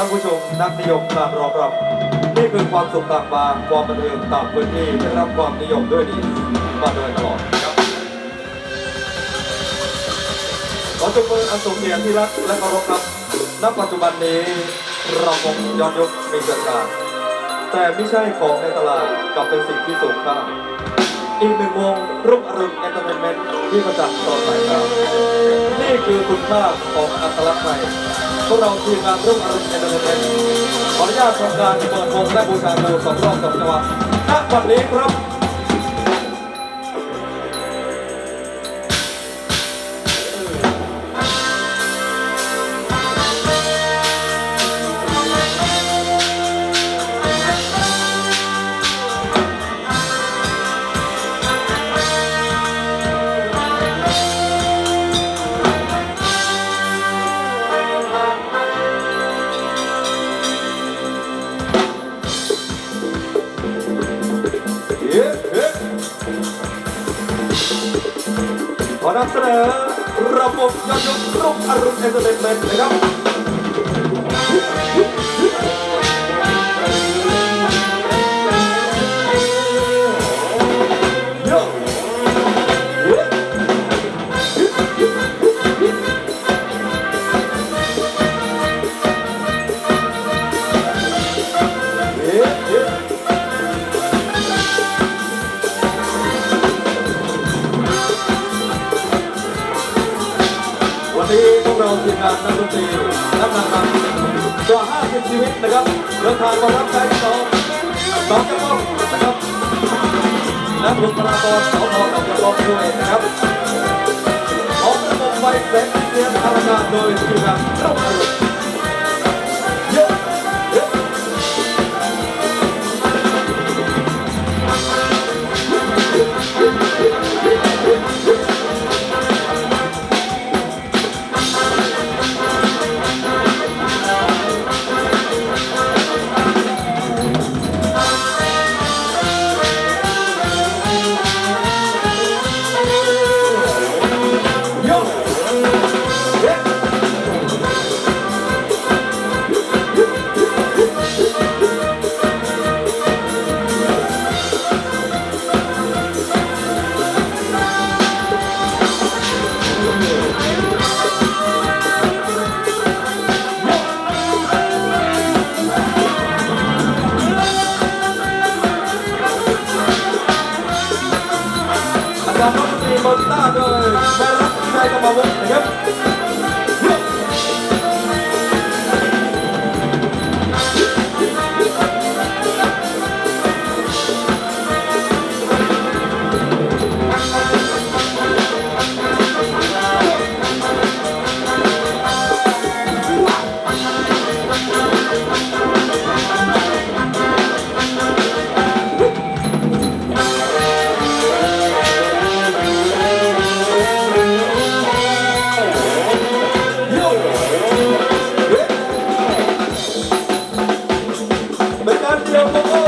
ท่านผู้ชมนักนิยมการรองรับนี่คือความสุขต่างบาความบันเทิงต่างพื้นที่ได้รับความนิยมด้วยดีมาโดยตลอดครับขอจุมืออันสูงเกียรติที่รักและเคารพครับณปัจจุบันนี้เราคงย้อนยุคมีเกิดการแต่ไม่ใช่ของในตลาดกลับเป็นสิ่งที่สูงค่าอีกหนึ่งวงรุ่งอรุณเอนเตอร์เทนเมนต์ที่ประจักษ์ต่อสายตานี่คือคุณค่าของอัตลักษณ์ไทย พวกเราทีมงานรุ่งอรุณเอนเตอร์เทนเมนต์ขออนุญาตทำการเปิดวงและบูชาครูสองรอบสองจังหวะณวันนี้ครับ นำเสนอระบบยอดยุครุ่งอรุณเอนเตอร์เทนเมนต์นะครับ วันนี้พวกเราทีมงานนักดนตรีนักนางรำกว่า50ชีวิตนะครับเดินทางมารับใช้พี่น้องน้องกระป๋องนะครับและบุคลากรสพกับกระป๋องด้วยนะครับพร้อมระบบไฟเซ็ตเตรียมทำงานโดยทีมงานรุ่งอรุณเ อาจารย์นักดนตรีบนหน้าโดยแม่รักชัยกรรมวงศ์นะครับ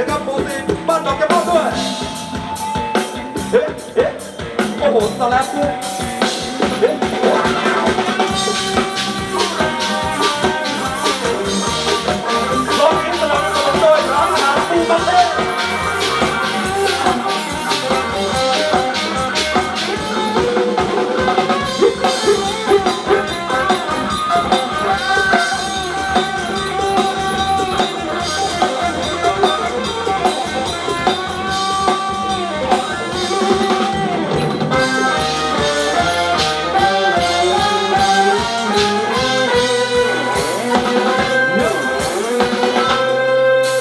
ต้นนะครับโปรตีนบ้านดอ